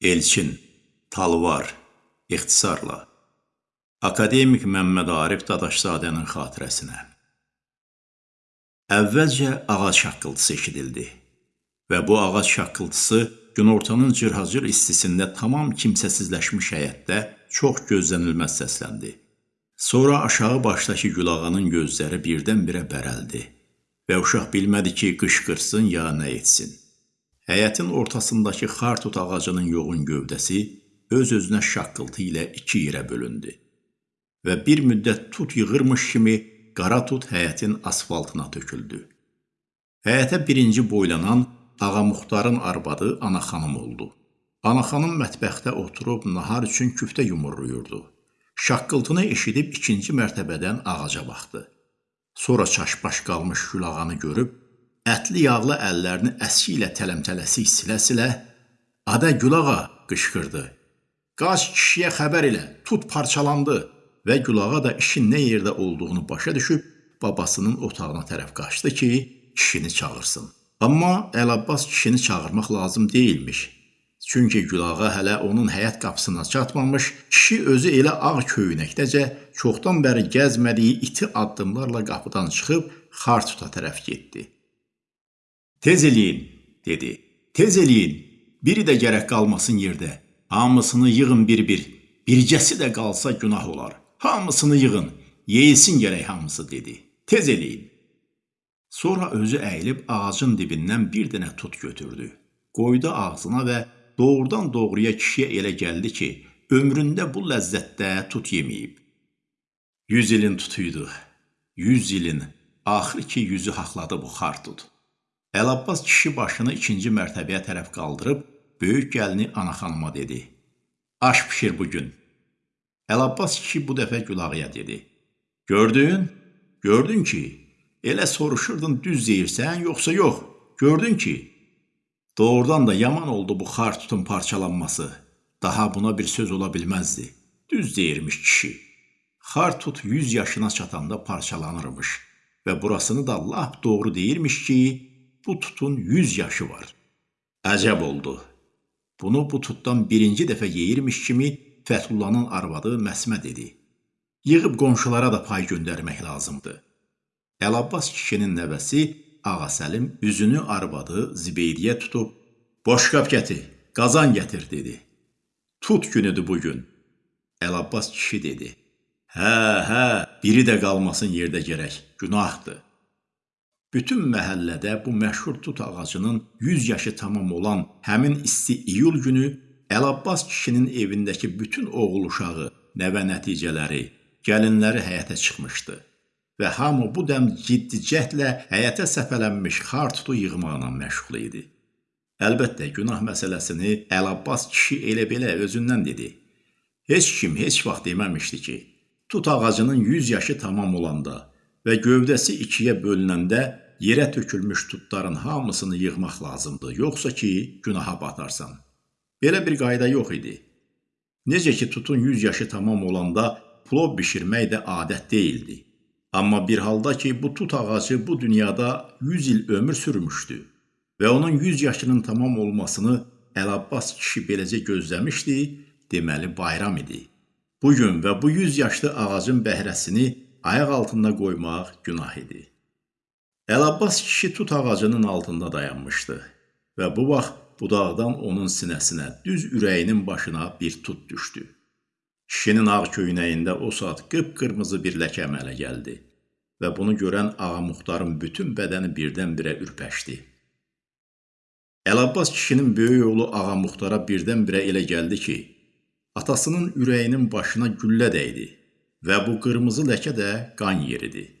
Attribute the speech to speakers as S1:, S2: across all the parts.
S1: Elçin, Talvar, ixtisarla. Akademik Məmməd Arif Dadaşzadənin xatirəsinə. Əvvəlcə ağac şaqqıltısı eşidildi və bu ağac şaqqıltısı günortanın cırhacır istisində tamam kimsəsizləşmiş həyətdə çox gözlənilməz səsləndi. Sonra aşağı başdakı Gülağanın gözləri birdən-birə bərəldi və uşaq bilmədi ki, qışqırsın ya nə etsin. Həyətin ortasındakı xartut ağacının yoğun gövdəsi öz-özünə şaqqıltı ilə iki yerə bölündü və bir müddət tut yığırmış kimi qara tut həyətin asfaltına töküldü. Həyətə birinci boylanan Ağa Muxtarın arvadı Ana xanım oldu. Ana xanım mətbəxdə oturub nahar üçün küftə yumurluyurdu. Şaqqıltını eşidib ikinci mərtəbədən ağaca baxdı. Sonra çaşbaş qalmış Gülağanı görüb ətli yağlı əllərini əski ilə tələmtələsik silə-silə "Adə Gülağa!" qışqırdı. "Qaç kişiyə xəbər elə, tut parçalandı." Və Gülağa da işin nə yerdə olduğunu başa düşüb babasının otağına tərəf qaçdı ki, kişini çağırsın. Amma Əlabbas kişini çağırmaq lazım deyilmiş. Çünki Gülağa hələ onun həyət qapısına çatmamış, kişi özü elə ağ köynəkdəcə çoxdan bəri gəzmədiyi iti addımlarla qapıdan çıxıb Xartuta tərəf getdi. Tez eləyin, dedi. Tez eləyin. Biri də gərək qalmasın yerdə. Hamısını yığın bir-bir. Bircəsi də qalsa günah olar. Hamısını yığın. Yeyilsin gərək hamısı dedi. Tez eləyin. Sonra özü əyilib ağacın dibindən bir dənə tut götürdü. Qoydu ağzına və doğrudan doğruya kişiyə elə gəldi ki, ömründə bu ləzzətdə tut yeməyib. Yüz ilin tutuydu. Yüz ilin. Axır ki, yüzü haqladı bu xartut. Əlabbas kişi başını ikinci mərtəbəyə tərəf qaldırıb, böyük gəlini ana xanıma dedi. Aş pişir bugün. Əlabbas kişi bu dəfə Gülağıya dedi. Gördün? Gördün ki, elə soruşurdun düz deyirsən, yoxsa yox. Gördün ki, doğrudan da yaman oldu bu xar tutun parçalanması. Daha buna bir söz ola bilməzdi. Düz deyirmiş kişi. Xar tut 100 yaşına çatanda parçalanırmış və burasını da lap doğru deyirmiş ki, bu tutun 100 yaşı var. Əcəb oldu. Bunu bu tutdan birinci dəfə yeyirmiş kimi Fəthullahın arvadı Məsmə dedi. Yığıb qonşulara da pay göndərmək lazımdır. Əlabbas kişinin nəvəsi Ağa Səlim üzünü arvadı Zibeydiyə tutub, boşqab gətir, qazan gətir, dedi. Tut günüdür bugün. Əlabbas kişi dedi. Hə, hə, biri də qalmasın yerdə gərək, günahdır. Bütün məhəllədə bu məşhur tut ağacının 100 yaşı tamam olan həmin isti iyul günü Əlabbas kişinin evindəki bütün oğul uşağı, nəvə nəticələri, gəlinləri həyətə çıxmışdı və hamı bu dəm ciddi cəhdlə həyətə səpələnmiş xar tutu yığmaqla məşğul idi. Əlbəttə, günah məsələsini Əlabbas kişi elə belə özündən dedi. Heç kim heç vaxt deməmişdi ki, tut ağacının 100 yaşı tamam olanda və gövdəsi ikiyə bölünəndə yerə tökülmüş tutların hamısını yığmaq lazımdır, yoxsa ki, günaha batarsan. Belə bir qayda yox idi. Necə ki, tutun 100 yaşı tamam olanda plov bişirmək də adət deyildi. Amma bir halda ki, bu tut ağacı bu dünyada 100 il ömür sürmüşdü və onun 100 yaşının tamam olmasını Əlabbas kişi beləcə gözləmişdi, deməli bayram idi. Bu gün və bu 100 yaşlı ağacın bəhrəsini ayaq altında qoymaq günah idi. Əlabbas kişi tut ağacının altında dayanmışdı və bu vaxt budaqdan onun sinəsinə, düz ürəyinin başına bir tut düşdü. Kişinin ağ köynəyində o saat qıpqırmızı bir ləkə əmələ gəldi və bunu görən Ağa Muxtarın bütün bədəni birdən-birə ürpəşdi. Əlabbas kişinin böyük oğlu Ağa Muxtara birdən-birə elə gəldi ki, atasının ürəyinin başına güllə dəydi və bu qırmızı ləkə də qan yeridir.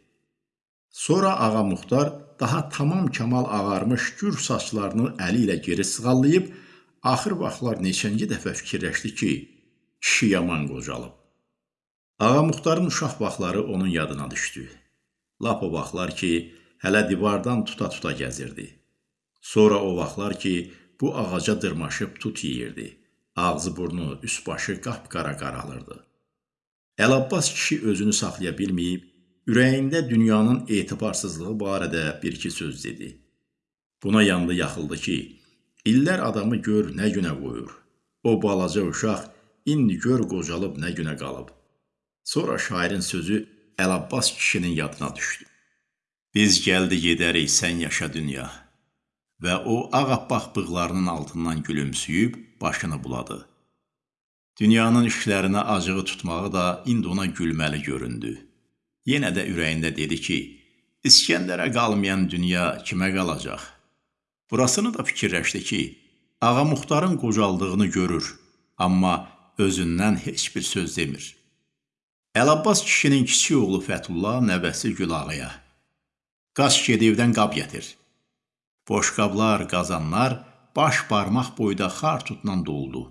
S1: Sonra Ağa Muxtar daha tamam kamal ağarmış gür saçlarını əli ilə geri sığallayıb, axır vaxtlar neçənci dəfə fikirləşdi ki, kişi yaman qocalıb. Ağa Muxtarın uşaq vaxtları onun yadına düşdü. Lap o vaxtlar ki, hələ divardan tuta-tuta gəzirdi. Sonra o vaxtlar ki, bu ağaca dırmaşıb tut yeyirdi. Ağzı burnu, üst başı qapqara qaralırdı. Əlabbas kişi özünü saxlaya bilməyib, Ürəyində dünyanın etibarsızlığı barədə bir-iki söz dedi. Buna yandı yaxıldı ki, illər adamı gör nə günə qoyur. O balaca uşaq indi gör qocalıb nə günə qalıb. Sonra şairin sözü Əlabbas kişinin yadına düşdü. Biz gəldi gedərik, sən yaşa dünya. Və o ağappaq bığlarının altından gülümsüyüb başını buladı. Dünyanın işlərinə acığı tutmağı da indi ona gülməli göründü. Yenə də ürəyində dedi ki, İskəndərə qalmayan dünya kimə qalacaq? Burasını da fikirləşdi ki, Ağa Muxtarın qocaldığını görür, amma özündən heç bir söz demir. Əlabbas kişinin kiçik oğlu Fətullah nəvəsi Gülağaya. Qaç gedivdən qab gətir. Boşqablar, qazanlar baş barmaq boyda xar tutla doldu.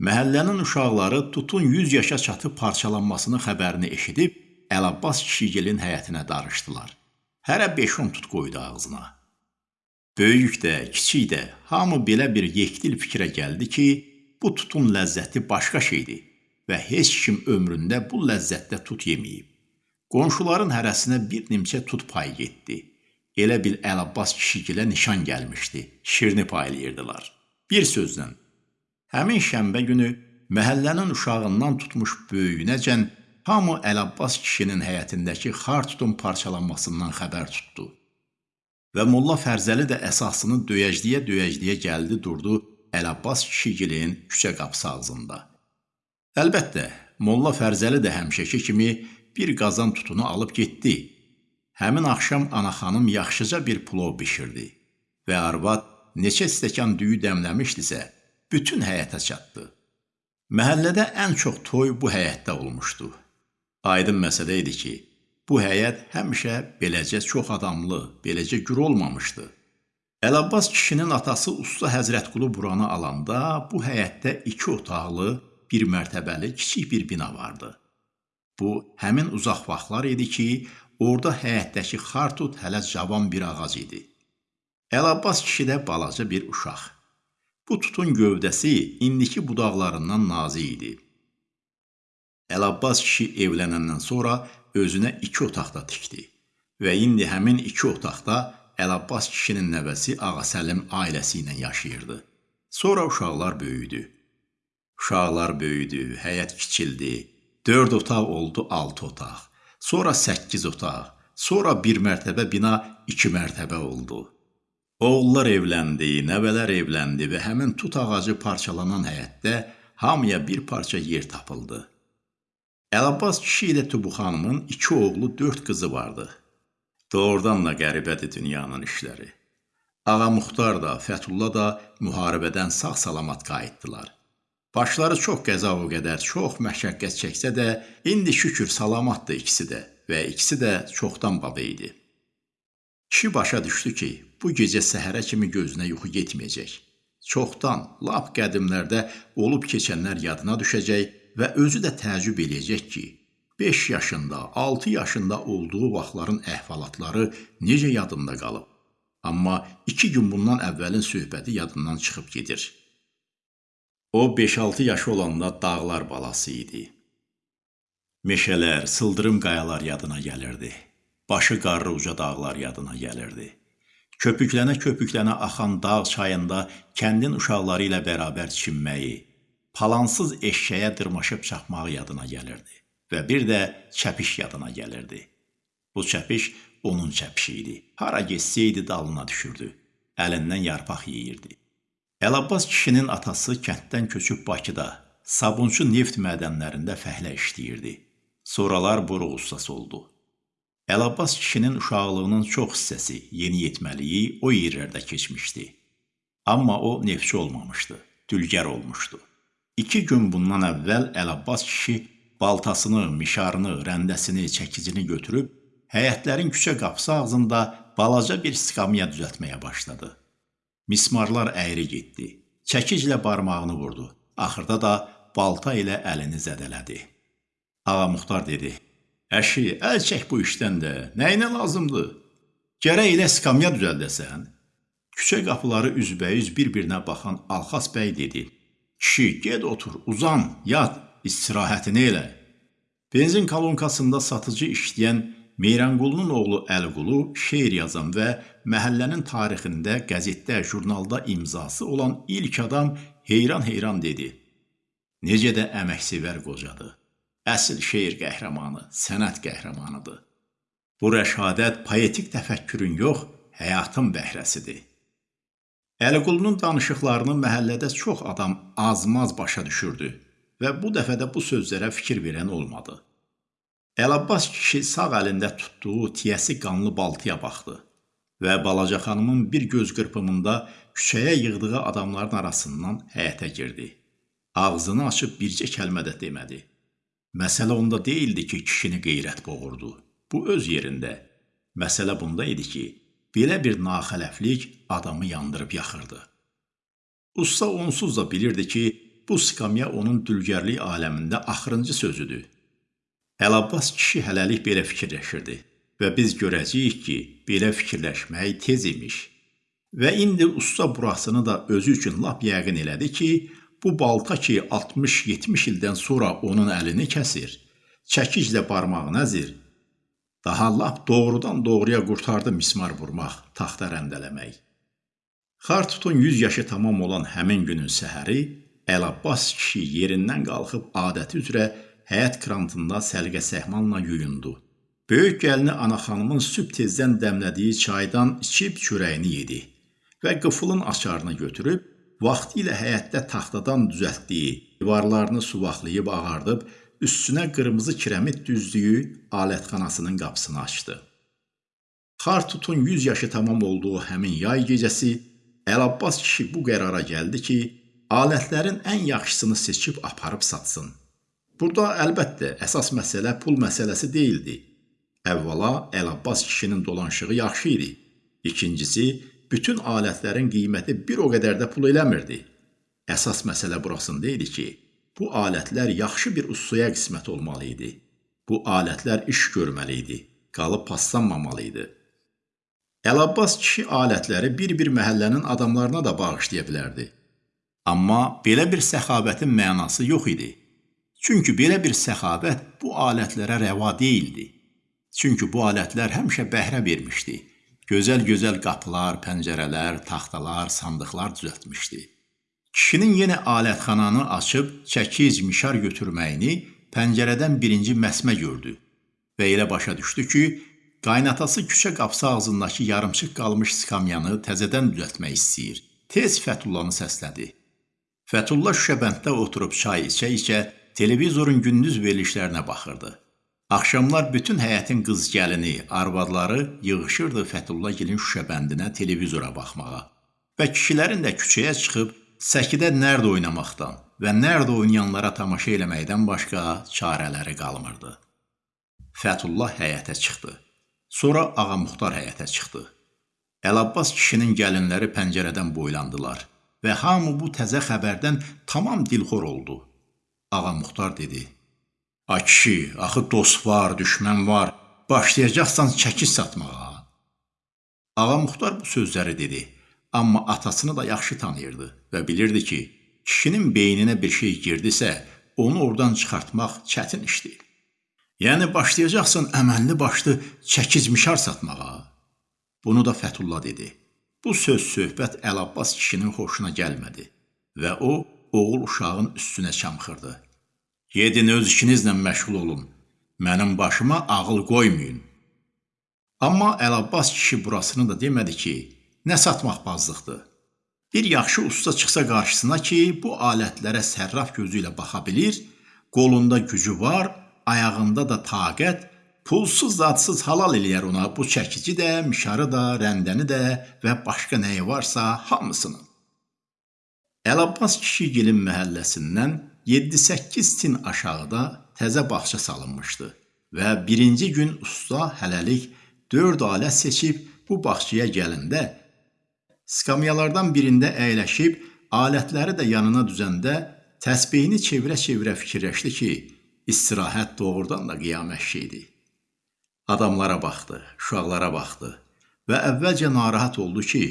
S1: Məhəllənin uşaqları tutun 100 yaşa çatıb parçalanmasını xəbərini eşidib Əlabbas kişigilin həyətinə darışdılar. Hərə 5-10 tut qoydu ağzına. Böyük də, kiçik də hamı belə bir yekdil fikrə gəldi ki, bu tutun ləzzəti başqa şeydir və heç kim ömründə bu ləzzətdə tut yeməyib. Qonşuların hərəsinə bir nimçə tut payı getdi. Elə bil Əlabbas kişigilə nişan gəlmişdi. Şirini paylayırdılar. Bir sözlə, həmin şənbə günü məhəllənin uşağından tutmuş böyüyünəcən hamı Əlabbas kişinin həyətindəki xar tutun parçalanmasından xəbər tutdu. Və Molla Fərzəli də əsasını döyəcləyə-döyəcləyə gəldi, durdu Əlabbas kişigilin küçə qapısı ağzında. Əlbəttə, Molla Fərzəli də həmişəki kimi bir qazan tutunu alıb getdi Həmin axşam ana xanım yaxşıca bir plov bişirdi və arvad neçə stəkan düyü dəmləmişdisə, bütün həyətə çatdı. Məhəllədə ən çox toy bu həyətdə olmuşdu. Aydın məsələ idi ki, bu həyət həmişə beləcə çox adamlı, beləcə gür olmamışdı. Əlabbas kişinin atası Usta Həzrətqulu buranı alanda bu həyətdə iki otaqlı, bir mərtəbəli kiçik bir bina vardı. Bu həmin uzaq vaxtlar idi ki, Orda həyətdəki xartut hələ cavan bir ağac idi. Əlabbas kişi də balaca bir uşaq. Bu tutun gövdəsi indiki budaqlarından nazik idi. Əlabbas kişi evlənəndən sonra özünə iki otaqda tikdi və indi həmin iki otaqda Əlabbas kişinin nəvəsi Ağa Səlim ailəsi ilə yaşayırdı. Sonra uşaqlar böyüdü. Uşaqlar böyüdü, həyət kiçildi. 4 otaq oldu 6 otaq. Sonra 8 otaq, sonra bir mərtəbə bina 2 mərtəbə oldu. Oğullar evləndi, nəvələr evləndi və həmin tut ağacı parçalanan həyətdə hamıya bir parça yer tapıldı. Əlabbas kişi ilə Tubu xanımın iki oğlu, dörd qızı vardı. Doğrudan da qəribədir dünyanın işləri. Ağa Muxtar da, Fətullah da müharibədən sağ-salamat qayıtdılar. Başları çox qəza o qədər, çox məşəqqət çəksə də, indi şükür salamatdır ikisi də və ikisi də çoxdan baba idi. Kişi başa düşdü ki, bu gecə səhərə kimi gözünə yuxu getməyəcək. Çoxdan, lap qədimlərdə olub keçənlər yadına düşəcək və özü də təəccüb eləyəcək ki, 5 yaşında, 6 yaşında olduğu vaxtların əhvalatları necə yadında qalıb. Amma 2 gün bundan əvvəlin söhbəti yadından çıxıb gedir. O 5-6 yaşı olanda dağlar balası idi. Meşələr, sıldırım qayalar yadına gəlirdi. Başı qarlı uca dağlar yadına gəlirdi. Köpüklənə-köpüklənə axan dağ çayında kəndin uşaqları ilə bərabər çimməyi, palansız eşşəyə dırmaşıb çaxmağı yadına gəlirdi və bir də çəpiş yadına gəlirdi. Bu çəpiş onun çəpişi idi. Hara getsəydi dalına düşürdü. Əlindən yarpaq yeyirdi. Əlabbas kişinin atası kənddən köçüb Bakıda sabunçu neft mədənlərində fəhlə işləyirdi. Sonralar boru ustası oldu. Əlabbas kişinin uşaqlığının çox hissəsi, yeniyetməliyi o yerlərdə keçmişdi. Amma o neftçi olmamışdı, dülgər olmuşdu. İki gün bundan əvvəl Əlabbas kişi baltasını, mişarını, rəndəsini, çəkicini götürüb həyətlərin küçə qapısı ağzında balaca bir skamya düzəltməyə başladı. Mismarlar əyri getdi. Çəkiclə barmağını vurdu. Axırda da balta ilə əlini zədələdi. Ağa Muxtar dedi: "Əşi, əl çək bu işdən də. Nəyinə lazımdır? Gərək elə skamya düzəldəsən." Küçə qapıları üzbəüz bir-birinə baxan Alxas bəy dedi: "Kişi, get otur, uzan, yat, istirahətini elə." Benzin kalonkasında satıcı işləyən Meyranqulunun oğlu Əliqulu şeir yazan və məhəllənin tarixində qəzetdə, jurnalda imzası olan ilk adam heyran-heyran dedi. Necə də əməksevər qocadır. Əsl şeir qəhrəmanı, sənət qəhrəmanıdır. Bu rəşadət poetik təfəkkürün yox, həyatın bəhrəsidir. Əliqulunun danışıqlarını məhəllədə çox adam azmaz başa düşürdü və bu dəfə də bu sözlərə fikir verən olmadı. Əlabbas kişi sağ əlində tutduğu tiyəsi qanlı baltıya baxdı və balaca xanımın bir göz qırpımında küçəyə yığdığı adamların arasından həyətə girdi. Ağzını açıb bircə kəlmə də demədi. Məsələ onda deyildi ki, kişini qeyrət boğurdu. Bu öz yerində. Məsələ bunda idi ki, belə bir naxələflik adamı yandırıb yaxırdı. Usta onsuz da bilirdi ki, bu skamya onun dülgərlik aləmində axırıncı sözüdür. Əlabbas kişi hələlik belə fikirləşirdi və biz görəcəyik ki, belə fikirləşmək tez imiş. Və indi usta burasını da özü üçün lap yəqin elədi ki, bu balta ki 60-70 ildən sonra onun əlini kəsir, çəkiclə barmağını əzir, daha lap doğrudan doğruya qurtardı mismar vurmaq, taxta rəndələmək. Xartutun 100 yaşı tamam olan həmin günün səhəri Əlabbas kişi yerindən qalxıb adəti üzrə həyət krantında səlqə-səhmanla yuyundu. Böyük gəlini ana xanımın sübh tezdən dəmlədiyi çaydan içib çörəyini yedi və qıfılın açarını götürüb vaxtı ilə həyətdə taxtadan düzəltdiyi divarlarını suvaqlayıb ağardıb üstünə qırmızı kiremit düzdüyü alətxanasının qapısını açdı. Xartutun 100 yaşı tamam olduğu həmin yay gecəsi Əlabbas kişi bu qərara gəldi ki, alətlərin ən yaxşısını seçib aparıb satsın. Burada əlbəttə əsas məsələ pul məsələsi deyildi. Əvvəla Əlabbas kişinin dolanışığı yaxşı idi. İkincisi, bütün alətlərin qiyməti bir o qədər də pul eləmirdi. Əsas məsələ burasında idi ki, bu alətlər yaxşı bir ustaya qismət olmalı idi. Bu alətlər iş görməli idi, qalıb paslanmamalı idi. Əlabbas kişi alətləri bir-bir məhəllənin adamlarına da bağışlaya bilərdi. Amma belə bir səxavətin mənası yox idi. Çünki belə bir səxavət bu alətlərə rəva deyildi. Çünki bu alətlər həmişə bəhrə vermişdi. Gözəl-gözəl qapılar, pəncərələr, taxtalar, sandıqlar düzəltmişdi. Kişinin yenə alətxananı açıb çəkic, mişar götürməyini pəncərədən birinci məsmə gördü və elə başa düşdü ki, qaynatası küçə qapısı ağzındakı yarımçıq qalmış skamyanı təzədən düzəltmək istəyir. Tez Fətullanı səslədi. Fətulla şüşəbənddə oturub çay içə-içə televizorun gündüz verilişlərinə baxırdı. Axşamlar bütün həyətin qız gəlini, arvadları yığışırdı Fətulla gilin şüşəbəndinə televizora baxmağa. Və kişilərin də küçəyə çıxıb səkidə nərd oynamaqdan və nərd oynayanlara tamaşa eləməkdən başqa çarələri qalmırdı. Fətullah həyətə çıxdı. Sonra Ağa Muxtar həyətə çıxdı. Əlabbas kişinin gəlinləri pəncərədən boylandılar və hamı bu təzə xəbərdən tamam dilxor oldu. Ağa Muxtar dedi: "Ay kişi, axı dost var, düşmən var, başlayacaqsan çəkiş satmağa." Ağa Muxtar bu sözləri dedi, amma atasını da yaxşı tanıyırdı və bilirdi ki, kişinin beyninə bir şey girdisə, onu oradan çıxartmaq çətin işdir. Yəni başlayacaqsan əməlli başlı çəkizmişar satmağa. Bunu da Fətullah dedi. Bu söz söhbət Əlabbas kişinin xoşuna gəlmədi və o oğul uşağın üstünə çamxırdı. Gedin öz işinizlə məşğul olun. Mənim başıma ağıl qoymayın. Amma Əlabbas kişi burasını da demədi ki, nə satmaq bazlıqdır. Bir yaxşı usta çıxsa qarşısına ki, bu alətlərə sərraf gözü ilə baxa bilir, qolunda gücü var, ayağında da taqət Pulsuz zadsız halal eləyər ona bu çəkici də, mişarı da, rəndəni də və başqa nəyi varsa hamısını. Əlabbas kişigilin məhəlləsindən 7-8 tin aşağıda təzə bağça salınmışdı və birinci gün usta hələlik 4 alət seçib bu bağçaya gələndə skamyalardan birində əyləşib alətləri də yanına düzəndə təsbehini çevirə-çevirə fikirləşdi ki, istirahət doğrudan da qiyamət şeydir. Adamlara baxdı, uşaqlara baxdı və əvvəlcə narahat oldu ki,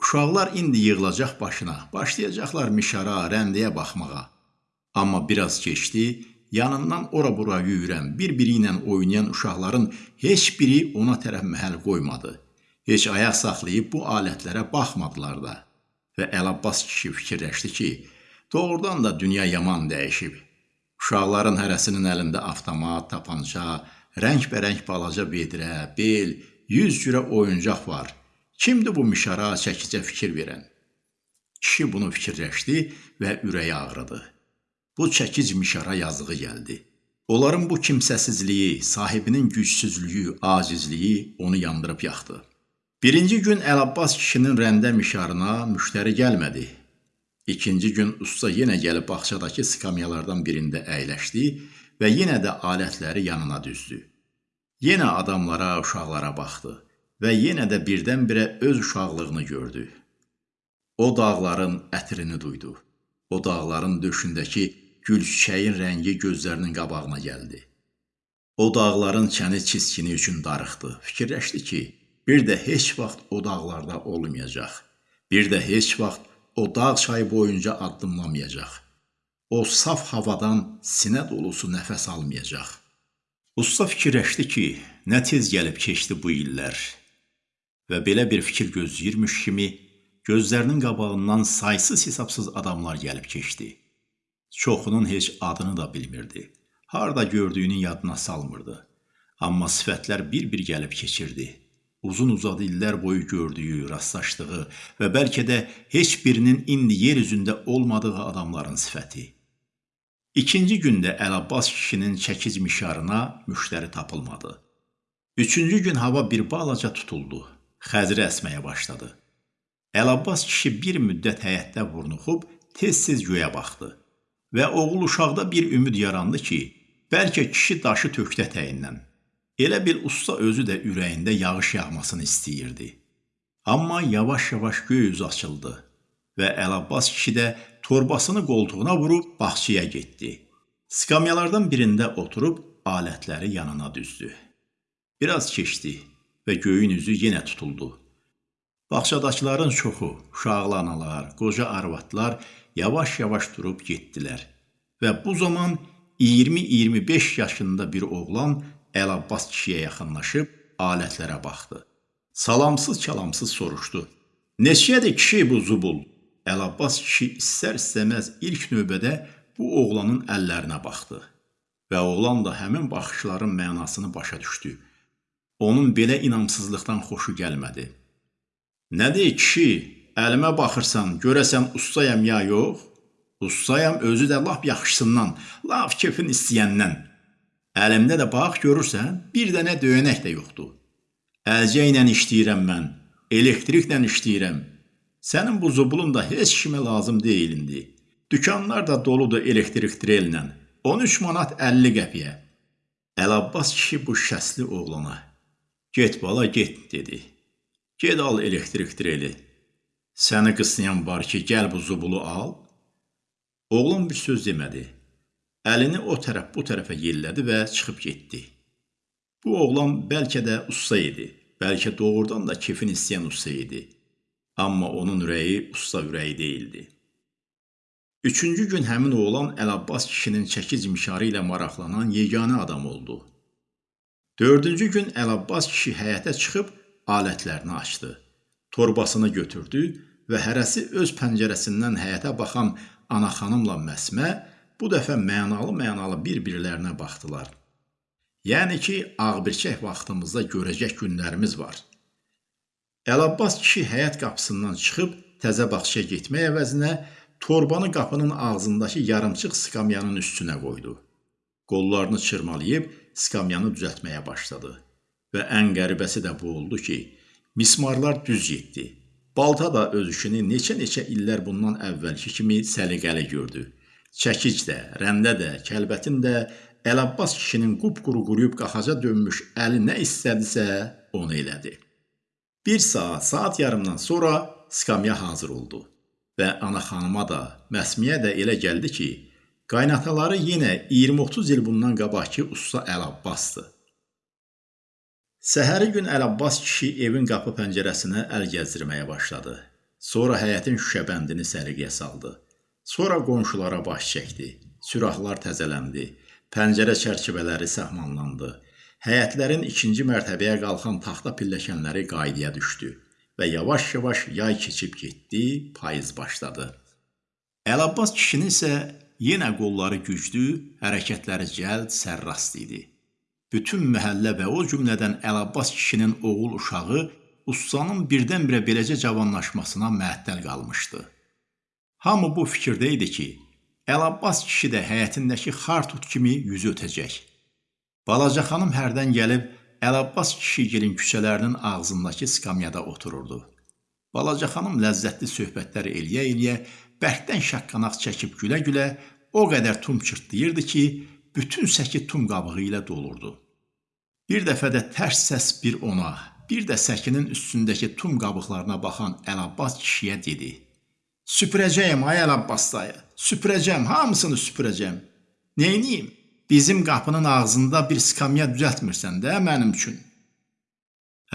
S1: uşaqlar indi yığılacaq başına, başlayacaqlar mişara, rəndəyə baxmağa. Amma biraz keçdi, yanından ora-bura yüyürən, bir-biri ilə oynayan uşaqların heç biri ona tərəf məhəl qoymadı. Heç ayaq saxlayıb bu alətlərə baxmadılar da. Və Əlabbas kişi fikirləşdi ki, Doğrudan da dünya yaman dəyişib. Uşaqların hərəsinin əlində avtomat, tapança, rəngbərəng balaca vedrə, bel, yüz cürə oyuncaq var. Kimdir bu mişara çəkicə fikir verən? Kişi bunu fikirləşdi və ürəyi ağrıdı. Bu çəkic mişara yazığı gəldi. Onların bu kimsəsizliyi, sahibinin gücsüzlüyü, acizliyi onu yandırıb yaxdı. Birinci gün Əlabbas kişinin rəndə mişarına müştəri gəlmədi. İkinci gün usta yenə gəlib bağçadakı skamyalardan birində əyləşdi və yenə də alətləri yanına düzdü. Yenə adamlara, uşaqlara baxdı və yenə də birdən-birə öz uşaqlığını gördü. O dağların ətrini duydu. O dağların döşündəki gül çiçəyin rəngi gözlərinin qabağına gəldi. O dağların çəni çiskini üçün darıxdı. Fikirləşdi ki, bir də heç vaxt o dağlarda olmayacaq. Bir də heç vaxt o dağ çayı boyunca addımlamayacaq. O saf havadan sinə dolusu nəfəs almayacaq. Usta fikirləşdi ki, nə tez gəlib keçdi bu illər. Və belə bir fikir gözləyirmiş kimi gözlərinin qabağından saysız-hesabsız adamlar gəlib keçdi. Çoxunun heç adını da bilmirdi. Harda gördüyünü yadına salmırdı. Amma sifətlər bir-bir gəlib keçirdi. Uzun-uzadı illər boyu gördüyü, rastlaşdığı və bəlkə də heç birinin indi yer üzündə olmadığı adamların sifəti. İkinci gündə Əlabbas kişinin çəkic mişarına müştəri tapılmadı. Üçüncü gün hava bir balaca tutuldu. Xəzri əsməyə başladı. Əlabbas kişi bir müddət həyətdə vurnuxub tez-tez göyə baxdı və oğul uşaqda bir ümid yarandı ki, bəlkə kişi daşı tökdə təyindən. Elə bil usta özü də ürəyində yağış yağmasını istəyirdi. Amma yavaş-yavaş göy üz açıldı və Əlabbas kişi də torbasını qoltuğuna vurub bağçaya getdi. Skamyalardan birində oturub alətləri yanına düzdü. Biraz keçdi və göyün üzü yenə tutuldu. Bağçadakıların çoxu, uşaqlı analar, qoca arvadlar yavaş-yavaş durub getdilər. Və bu zaman 20-25 yaşında bir oğlan Əlabbas kişiyə yaxınlaşıb alətlərə baxdı. Salamsız-kəlamsız soruşdu. Neçədir kişi bu zubul? Əlabbas kişi istər-istəməz ilk növbədə bu oğlanın əllərinə baxdı. Və oğlan da həmin baxışların mənasını başa düşdü. Onun belə inamsızlıqdan xoşu gəlmədi. Nədir kişi, əlimə baxırsan, görəsən ustayam ya yox? Ustayam özü də lap yaxşısından, lap kefin istəyəndən. Əlimdə də bax görürsən, bir dənə döyənək də yoxdur. Əlcə ilə işləyirəm mən, elektriklə işləyirəm. Sənin bu zubulun da heç kimə lazım deyil indi. Dükanlar da doludur elektrik drellə. 13 manat 50 qəpiyə. Əlabbas kişi bu şəsli oğlana, "Get bala, get" dedi. Ged al elektrik dreli. Səni qısnayan var ki, gəl bu zubulu al. Oğlan bir söz demədi. Əlini o tərəf bu tərəfə yellədi və çıxıb getdi. Bu oğlan bəlkə də usta idi. Bəlkə doğrudan da kefin istəyən usta idi. Amma onun ürəyi usta ürəyi deyildi. Üçüncü gün həmin oğlan Əlabbas kişinin çəkic mişarı ilə maraqlanan yeganə adam oldu. Dördüncü gün Əlabbas kişi həyətə çıxıb alətlərini açdı. Torbasını götürdü və hərəsi öz pəncərəsindən həyətə baxan ana xanımla Məsmə bu dəfə mənalı-mənalı bir-birlərinə baxdılar. Yəni ki, ağbirçək vaxtımızda görəcək günlərimiz var. Əlabbas kişi həyət qapısından çıxıb təzə bağçaya getmək əvəzinə torbanı qapının ağzındakı yarımçıq skamyanın üstünə qoydu. Qollarını çırmalayıb skamyanı düzəltməyə başladı. Və ən qəribəsi də bu oldu ki, mismarlar düz getdi. Balta da öz işini neçə-neçə illər bundan əvvəlki kimi səliqəli gördü. Çəkic də, rəndə də, kəlbətin də Əlabbas kişinin qupquru quruyub qaxaca dönmüş əli nə istədisə, onu elədi. Bir saat, saat yarımdan sonra skamya hazır oldu və ana xanıma da, məsmiyə də elə gəldi ki, qaynataları yenə 20-30 il bundan qabaqki usta Əlabbasdır. Səhəri gün Əlabbas kişi evin qapı pəncərəsinə əl gəzdirməyə başladı. Sonra həyətin şüşəbəndini səliqəyə saldı. Sonra qonşulara baş çəkdi. Sürahlar təzələndi. Pəncərə çərçivələri səhmanlandı. Həyətlərin ikinci mərtəbəyə qalxan taxta pilləkənləri qaydaya düşdü və yavaş-yavaş yay keçib getdi, payız başladı. Əlabbas kişinin isə yenə qolları güclü, hərəkətləri cəld, sərrast idi. Bütün məhəllə və o cümlədən Əlabbas kişinin oğul uşağı ustanın birdən-birə beləcə cavanlaşmasına məəttəl qalmışdı. Hamı bu fikirdə idi ki, Əlabbas kişi də həyətindəki xartut kimi yüz ötəcək. Balaca xanım hərdən gəlib Əlabbas kişigilin küçələrinin ağzındakı skamyada otururdu. Balaca xanım ləzzətli söhbətlər eləyə-eləyə bərkdən şaqqanaq çəkib gülə-gülə o qədər tum çırtlayırdı ki, bütün səki tum qabığı ilə dolurdu. Bir dəfə də tərs səs bir ona, bir də səkinin üstündəki tum qabıqlarına baxan Əlabbas kişiyə dedi: Süpürəcəyəm ay Əlabbas dayı. Süpürəcəm, hamısını süpürəcəm. Neyniyim? Bizim qapının ağzında bir skamya düzəltmirsən də mənim üçün.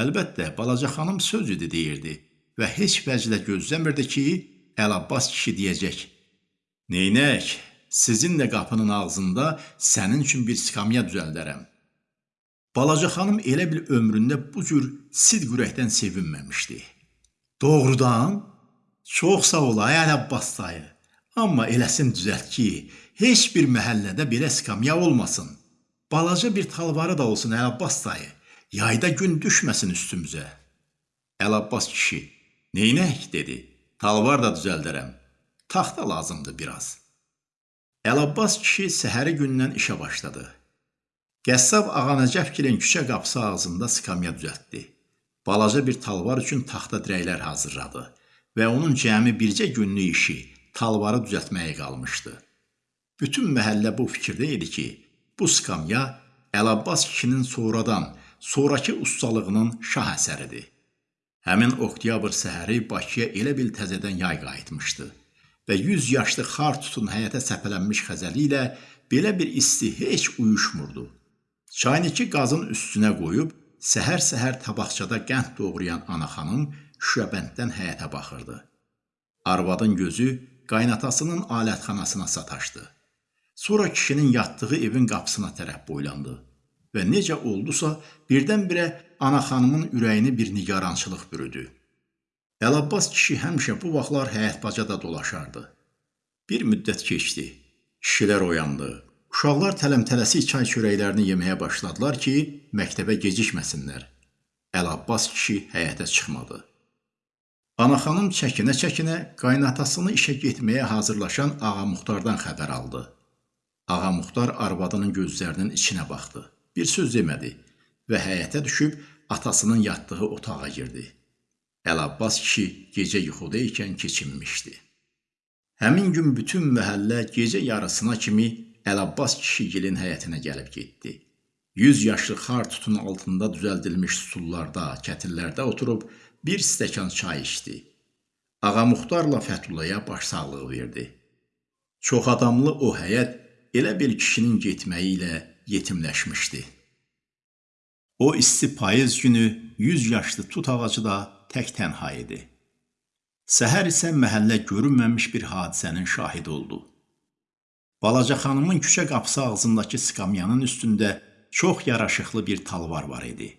S1: Əlbəttə, balaca xanım söz idi deyirdi və heç vəclə gözləmirdi ki, Əlabbas kişi deyəcək. Neynək, sizin də qapının ağzında sənin üçün bir skamya düzəldərəm. Balaca xanım elə bil ömründə bu cür sidq ürəkdən sevinməmişdi. Doğrudan Çox sağ ol ay Əlabbas dayı. Amma eləsin düzəlt ki, heç bir məhəllədə belə skamya olmasın. Balaca bir talvarı da olsun Əlabbas dayı. Yayda gün düşməsin üstümüzə. Əlabbas kişi, "Neynək?" dedi. "Talvar da düzəldərəm. Taxta lazımdır biraz." Əlabbas kişi səhəri gündən işə başladı. Qəssab Ağa Nəcəfgilin küçə qapısı ağzında skamya düzəltdi. Balaca bir talvar üçün taxta dirəklər hazırladı və onun cəmi bircə günlük işi talvarı düzəltməyə qalmışdı. Bütün məhəllə bu fikirdə idi ki, bu skamya Əlabbas kişinin sonradan, sonrakı ustalığının şah əsəridir. Həmin oktyabr səhəri Bakıya elə bil təzədən yay qayıtmışdı və 100 yaşlı xar tutun həyətə səpələnmiş xəzəli ilə belə bir isti heç uyuşmurdu. Çayniki qazın üstünə qoyub səhər-səhər tabaqçada qənd doğrayan ana xanım şüşəbənddən həyətə baxırdı. Arvadın gözü qaynatasının alətxanasına sataşdı. Sonra kişinin yatdığı evin qapısına tərəf boylandı və necə oldusa birdən-birə ana xanımın ürəyini bir nigarançılıq bürüdü. Əlabbas kişi həmişə bu vaxtlar həyət-bacada dolaşardı. Bir müddət keçdi. Kişilər oyandı. Uşaqlar tələm-tələsik çay çörəklərini yeməyə başladılar ki, məktəbə gecikməsinlər. Əlabbas kişi həyətə çıxmadı. Anaxanım çəkinə-çəkinə qaynatasını işə getməyə hazırlaşan Ağa Muxtardan xəbər aldı. Ağa Muxtar arvadının gözlərinin içinə baxdı. Bir söz demədi və həyətə düşüb atasının yatdığı otağa girdi. Əlabbas kişi gecə yuxuda ikən keçinmişdi. Həmin gün bütün məhəllə gecə yarısına kimi Əlabbas kişigilin həyətinə gəlib getdi. 100 yaşlı xar tutun altında düzəldilmiş stullarda, kətillərdə oturub bir stəkan çay içdi. Ağa Muxtarla Fəthullaya başsağlığı verdi. Çox adamlı o həyət elə bir kişinin getməyi ilə yetimləşmişdi. O isti payız günü 100 yaşlı tut ağacı da tək tənha idi. Səhər isə məhəllə görünməmiş bir hadisənin şahidi oldu. Balaca xanımın küçə qapısı ağzındakı skamyanın üstündə çox yaraşıqlı bir talvar var idi.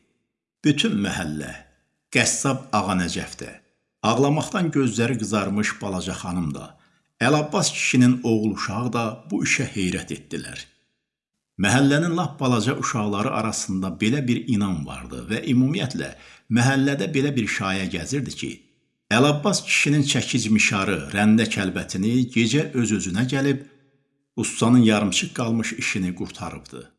S1: Bütün məhəllə, Qəssab Ağa Nəcəfdə, ağlamaqdan gözləri qızarmış balaca xanım da, Əlabbas kişinin oğul uşağı da bu işə heyrət etdilər. Məhəllənin lap balaca uşaqları arasında belə bir inan vardı və ümumiyyətlə məhəllədə belə bir şayə gəzirdi ki, Əlabbas kişinin çəkic mişarı, rəndə kəlbətini gecə öz-özünə gəlib ustanın yarımçıq qalmış işini qurtarıbdı.